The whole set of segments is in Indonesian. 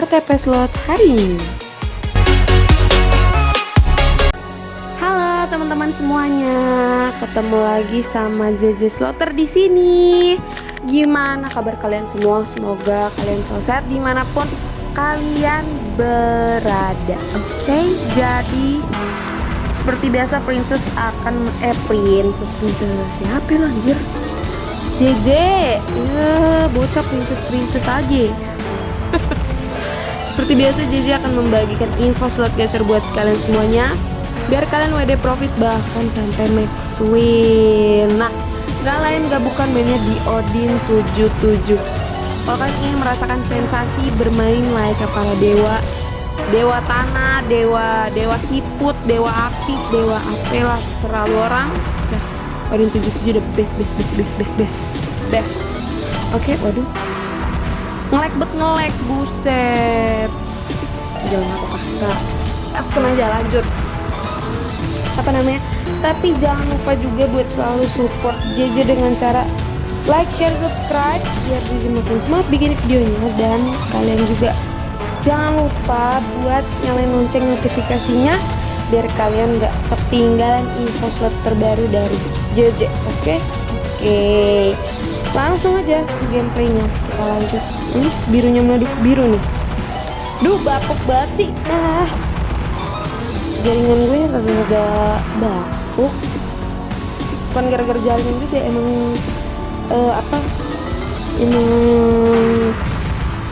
RTP Slot hari ini. Halo teman-teman semuanya, ketemu lagi sama JJ Slotter di sini. Gimana kabar kalian semua? Semoga kalian selalu sehat di mana pun kalian berada. Oke, okay? jadi seperti biasa Princess akan eh Princess Princess siapa lah anjir? JJ, ya bocah Princess Princess aja. Seperti biasa JJ akan membagikan info slot gacer buat kalian semuanya biar kalian WD profit bahkan sampai max win. Nah, gak lain gak bukan mainnya di Odin 77. Kalau kalian ingin merasakan sensasi bermain layaknya para dewa, dewa tanah, dewa dewa siput, dewa api, dewa apela, selalu orang. Nah, Odin 77 udah best best best best best best best. Oke, okay, waduh ngelek bet ngelek buset. Jangan aku kasih kasih aja lanjut. Apa namanya? Tapi jangan lupa juga buat selalu support JJ dengan cara like, share, subscribe biar JJ makin semangat bikin videonya. Dan kalian juga jangan lupa buat nyalain lonceng notifikasinya biar kalian gak ketinggalan info slot terbaru dari JJ oke? Okay? oke. okay. Langsung aja gameplaynya. Kita lanjut. Ini birunya meleduk biru nih. Duh bapuk banget sih. Ah jaringan gue rada-rada bapuk. Bukan gara-gara jaringan juga emang uh, apa emang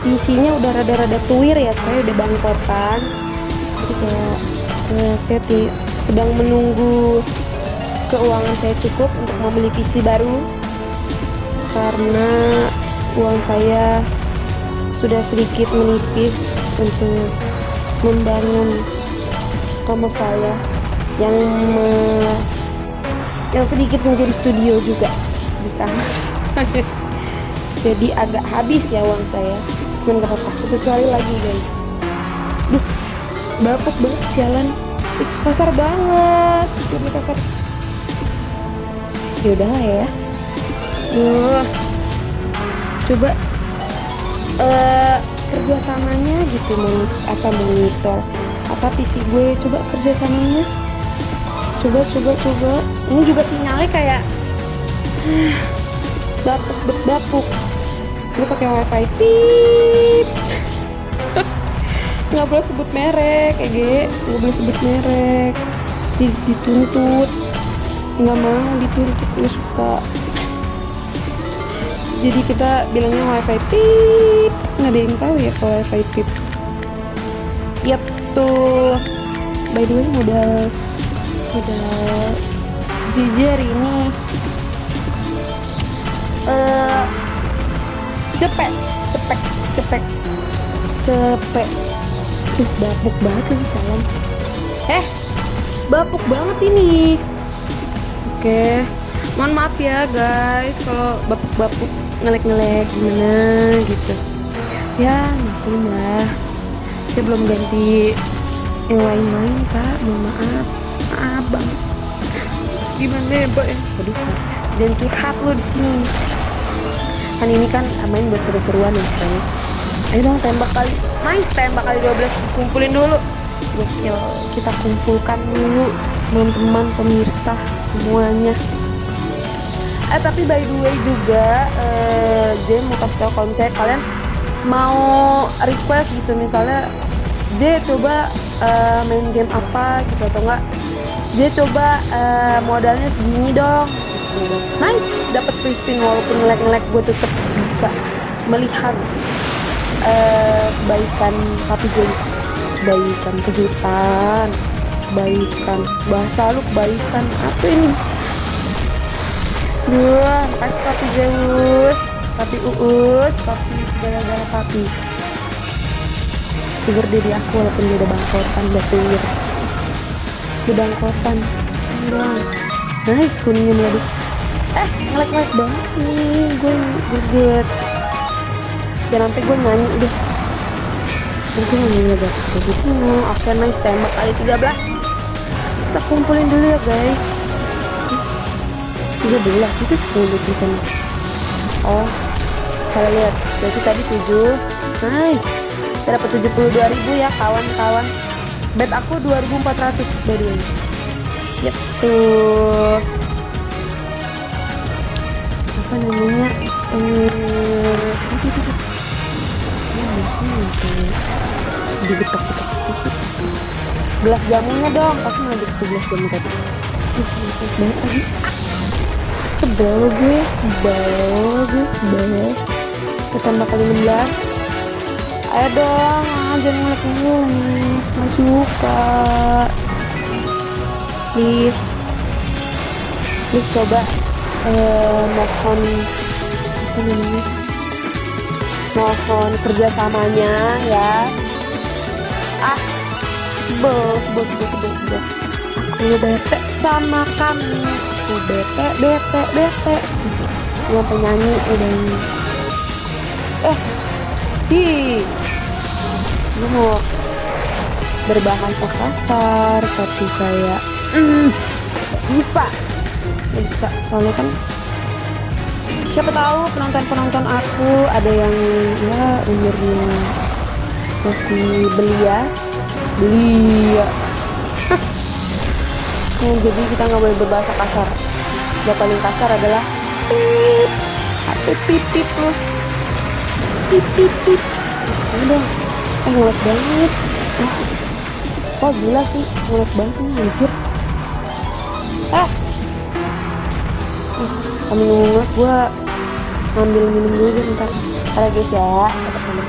isinya udah rada-rada tuir ya saya udah bangkotan. Jadi kayak uh, saya sedang menunggu keuangan saya cukup untuk membeli PC baru karena uang saya sudah sedikit menipis untuk membangun kamar saya yang me, yang sedikit menjadi studio juga di kamar jadi agak habis ya uang saya. Cuman gak apa-apa cari lagi guys. Duh bapuk banget jalan. Kasar banget. Lebih kasar. Yaudah ya Duh. Coba uh, kerjasamanya gitu mon. Apa monitor? Apa PC gue? Coba kerjasamanya. Coba coba coba. Ini juga sinyalnya kayak bapuk bapuk gue pakai wifi pip. Nggak boleh sebut merek kayak gue nggak boleh sebut merek. Dituntut. Nggak mau dituntut gue suka jadi kita bilangnya wifi pip. Nggak ada yang tahu ya kalau wifi pip. Yep tuh. By the way modal modal jujur ini. Uh, cepet cepet cepet. Cepet. Tuh bapuk banget lagi salam. Eh bapuk banget ini. Oke. okay. Mohon maaf ya guys kalau bapuk-bapuk ngelek-ngelek gimana gitu. Ya maklum lah saya belum ganti yang lain-lain kak mohon maaf. Maaf bang. Gimana ya mbak ya? Aduh dan curhat lo di sini. Kan ini kan main buat seru-seruan ya kan ayo dong tembak kali. Main tembak kali 12 kumpulin dulu. Gokil. Kita kumpulkan dulu teman-teman pemirsa semuanya eh tapi by the way juga uh, J mau kasih tau kalau misalnya kalian mau request gitu misalnya J coba uh, main game apa gitu atau enggak? J coba uh, modalnya segini dong. Nice dapat free spin walaupun ngelek-ngelek gue tetap bisa melihat uh, kebaikan papi J kebaikan kejutan kebaikan bahasa lu kebaikan apa ini Duh, kasih papi Zeus, papi Uus, papi gara-gara papi. Sugar daddy aku walaupun dia udah bangkotan, udah tuir. Udah bangkotan. Nice kuningnya meleduk. Eh, ngelek-ngelek banget nih. Gue greget. Jangan sampai gue nyanyi udah. Gue nyanyi ya guys. Kayak gitu. Oke, nice tembak kali 13. Kita kumpulin dulu ya guys. 13 itu 10 tulisan oh salah lihat berarti tadi 7 nice Kita dapat 72.000 ya kawan-kawan. Bet aku 2400 by the way. Yep tuh. Apa namanya? Eh, digetok-getok gelas jamunya dong pasti mau gelas jamu tadi banget tadi sebel gue sebel gue sebel. Ketambah kali 16 ayo dong jangan ngeliat mulu nggak suka please. Please coba uh, mohon apa namanya mohon kerjasamanya ya. Ah sebel sebel sebel sebel sebel. Aku bete sama kamu aku bete bete bete. Nggak penyanyi udah ini. Eh hi gue mau berbahasa kasar tapi kayak mm, bisa. Bisa. Soalnya kan siapa tahu penonton penonton aku ada yang ya umurnya masih belia. Belia jadi kita nggak boleh berbahasa kasar. Yang paling kasar adalah pip. Atau pip pip loh pip pip pip. Dong eh ngeles banget. Wah gila sih? Ngeles banget nih anjir. Eh kami ngomong gue ngambil minum dulu deh Ntar ya guys ya. Tetap sama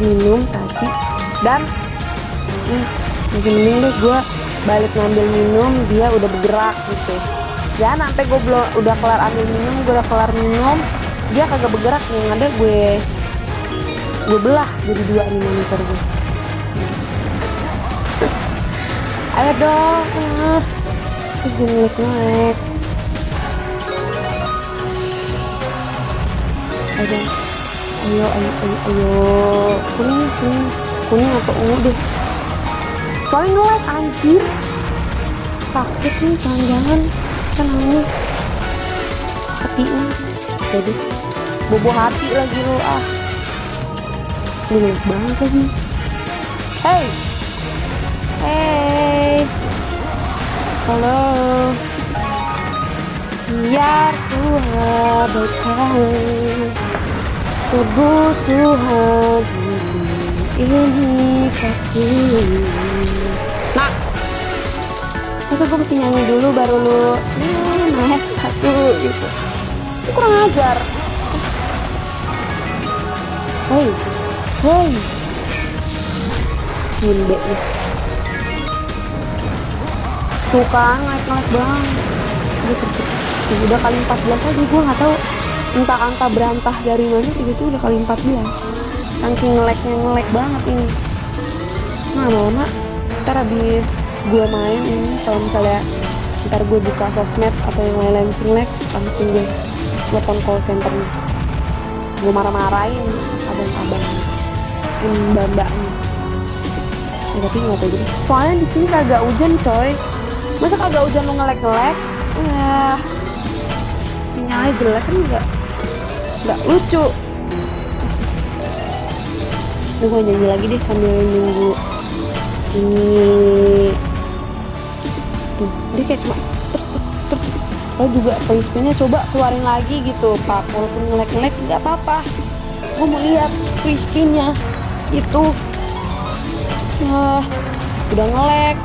Berminum tadi. Dan hmm, deh gue balik ngambil minum dia udah bergerak gitu. Ya sampai gue belum udah kelar ambil minum gue udah kelar minum dia kagak bergerak yang ada gue gue belah jadi dua nih monitor gue ayo dong terus ayo ayo ayo ayo ayo. Kuning kuning kuning atau ungu deh. Soalnya ngelag anjir. Sakit nih jangan-jangan. Kan nangis hatinya jadi bobo hati lagi lo ah. Ngelag banget lagi. Hey. Hey. Halo. Biar ku abaikan kebutuhan ini kasih nah masa gue mesti nyanyi dulu baru lu naik satu gitu. Itu kurang ajar. Hei hei. Gimbe nih tuh kan naik-naik banget udah kali 14 aja gue nggak tahu entah angka berantah dari mana itu udah kali 14 saking ngeleknya ngelek banget ini. Nah mama ntar habis gue main ini kalau misalnya ntar gue buka sosmed atau yang lain-lain mesti ngelek langsung gue telepon call center gue marah-marahin abang-abang mbak-mbaknya. Ya, tapi nggak tahu gitu soalnya di sini kagak hujan coy. Masa kagak hujan lo ngelek-ngelek? Ya sinyalnya jelek kan enggak nggak lucu. Gue nyanyi lagi deh sambil nunggu ini. Tuh dia kayak cuma lo juga free spinnya coba keluarin lagi gitu pak. Walaupun ngelek-ngelek nggak apa-apa. Gue mau lihat free spinnya itu uh, udah ngelek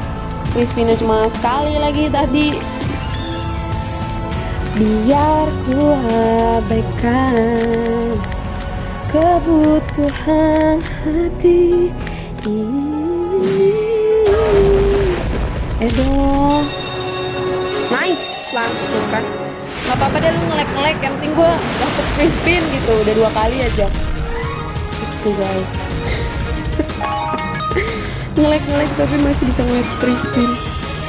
free spinnya cuma sekali lagi tadi biar ku abaikan kebutuhan hati ini. Eh dong. Nice langsung kan. Nggak apa-apa deh lu ngelek-ngelek yang penting gue dapet free spin gitu udah dua kali aja. Itu guys. Ngelek ngelek tapi masih bisa ngeliat free spin.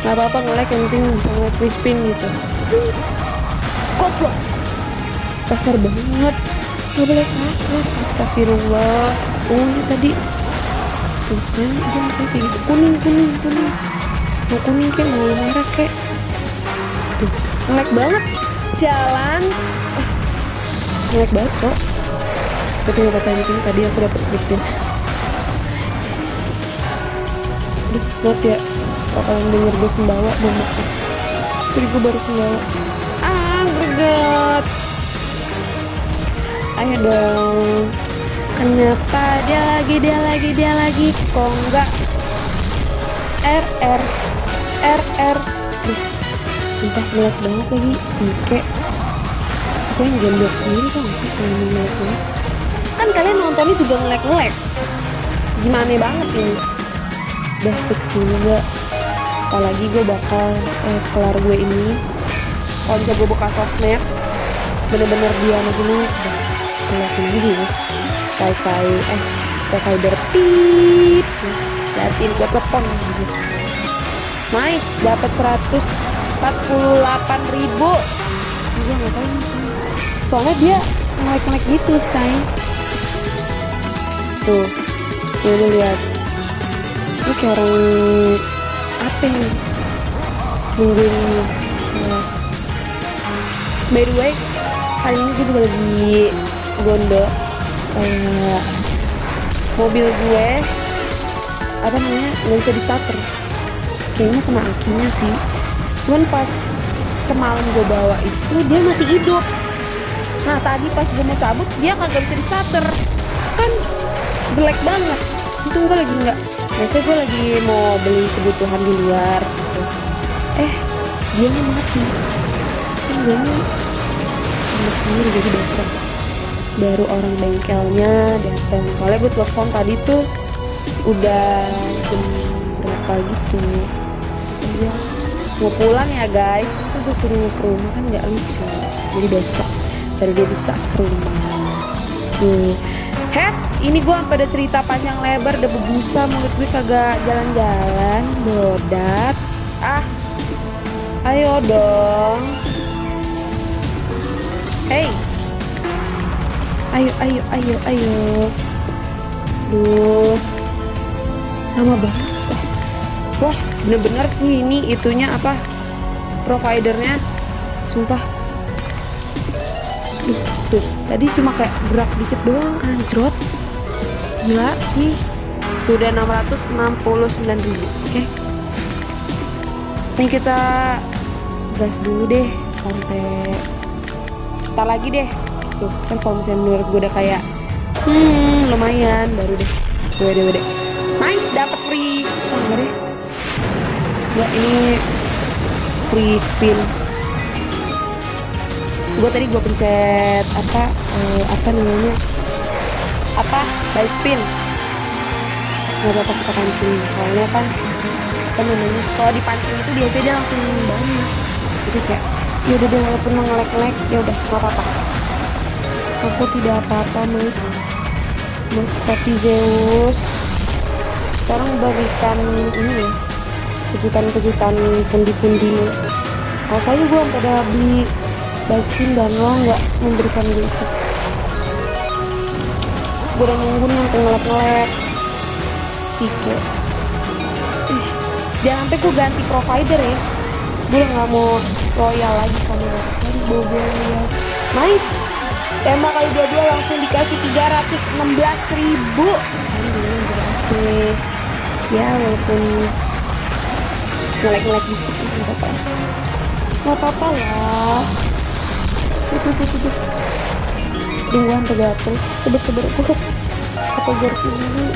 Nggak apa apa ngelek yang penting bisa ngeliat free spin gitu goblok. Kasar banget. Nggak boleh kasar. Astagfirullah. Oh ini tadi. Tuh kan udah kayak gitu. Kuning kuning kuning. Mau kuning kayak mau merah kayak. Tuh ngelek banget. Sialan eh, ngelek banget kok. Tapi nggak apa-apa penting tadi aku dapet free spin Aduh, maaf ya. Kalau kalian denger gue sembawa gue maaf. Jadi gue baru sembawa greget ayo dong. Kenapa dia lagi dia lagi dia lagi? Kok enggak? R R R R. Duh, sumpah ngelek banget lagi. Sike gue yang gembok sendiri kan kalau ngelek-ngelek kan kalian nontonnya juga ngelek-ngelek gimana banget ini udah fix juga. Apalagi gue bakal eh, kelar gue ini kalau bisa gue buka sosmed bener-bener dia begini udah ngeliatin gitu ya wifi eh wifi berpip liatin gue telepon. Gitu nice dapat 148 ribu. Gue tahu nih, soalnya dia ngelek-ngelek gitu say. Tuh tuh lu lihat. Ini kayak orang apa nih nungguin ya. By the way kali ini gue juga lagi gondo kayak mobil gue. Apa namanya? Nggak bisa di starter kayaknya kena akinya sih. Cuman pas semalam gue bawa itu dia masih hidup. Nah tadi pas gue mau cabut dia kagak bisa di starter kan jelek banget. Untung gue lagi nggak biasanya gue lagi mau beli kebutuhan di luar gitu. eh dia mati gue sama sendiri jadi besok baru orang bengkelnya datang soalnya gue telepon tadi tuh udah jam berapa gitu. Dia mau pulang ya guys. Itu gue suruh ke rumah kan nggak lucu. Jadi besok baru dia bisa ke rumah. Tuh. Head ini gue sampai ada cerita panjang lebar udah berbusa mulut gue kagak jalan-jalan bodat. Ah ayo dong hey. Ayo ayo ayo ayo. Duh. Lama banget. Wah, bener-bener sih ini itunya apa? Providernya. Sumpah. Duh, tuh. Tadi cuma kayak gerak dikit doang anjrot. Gila sih. Tuh udah 669 ribu. Oke. Ini kita gas dulu deh sampai ntar lagi deh. Tuh kan kalau misalnya menurut gue udah kayak hmm lumayan baru deh. Gue deh deh. Nice dapat free. Enggak deh enggak ini free spin. Gue tadi gue pencet apa eh, apa namanya? Apa? By spin. Nggak apa-apa kita pancing. Soalnya kan apa namanya? Kalau dipancing itu biasanya dia langsung banyak jadi kayak ya udah deh walaupun ngelek-ngelek ya udah nggak apa-apa. Aku tidak apa-apa mas. Mas tapi Zeus sekarang berikan ini ya kejutan-kejutan pundi-pundi. Makanya gue sampai udah beli baikin dan lo nggak memberikan gue itu. Gue udah nunggu nih yang ngelek-ngelek. Sike. Ih, jangan sampai gue ganti provider ya. Gue nggak mau royal lagi lo tadi bobo ya nice. Tema kali dua-dua langsung dikasih 316 ribu alhamdulillah berhasil ya walaupun ngelek-ngelek dikit nggak apa-apa. Nggak apa-apa lah. Tuh tuh tuh tuh tuh. Tunggu sampai gatel seber seber gue apa garpu dulu.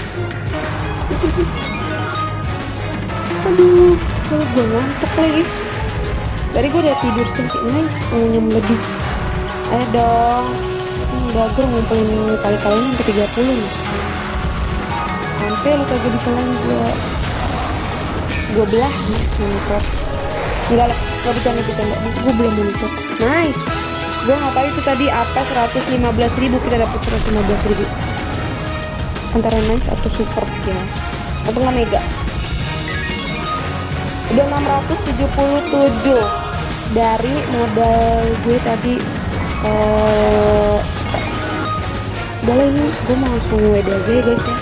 Aduh kalau gue ngantuk lagi tadi gue udah tidur sedikit nice ngunyum lebih. Ayo dong. Udah gue ngumpulin kali-kalinya sampai 30 nih sampai lu kagak bisa lagi gue gue belah nih nyemprot enggak lah gak kita enggak gue belum nyemprot nice. Gue tahu itu tadi? Apa 115 ribu? Kita dapat 115 ribu. Antara nice atau super ya. Atau nggak mega? Udah 677 dari modal gue tadi eh lah ini gue mau langsung WD aja ya guys ya.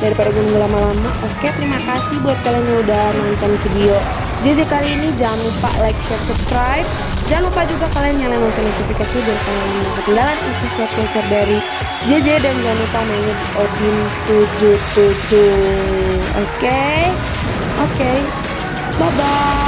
Daripada gue nunggu lama-lama. Oke terima kasih buat kalian yang udah nonton video jadi kali ini. Jangan lupa like share subscribe. Jangan lupa juga kalian nyalain lonceng notifikasi biar kalian mendapat ketinggalan info slot voucher dari JJ dan jangan lupa mainin Odin 77 oke? Oke. Bye bye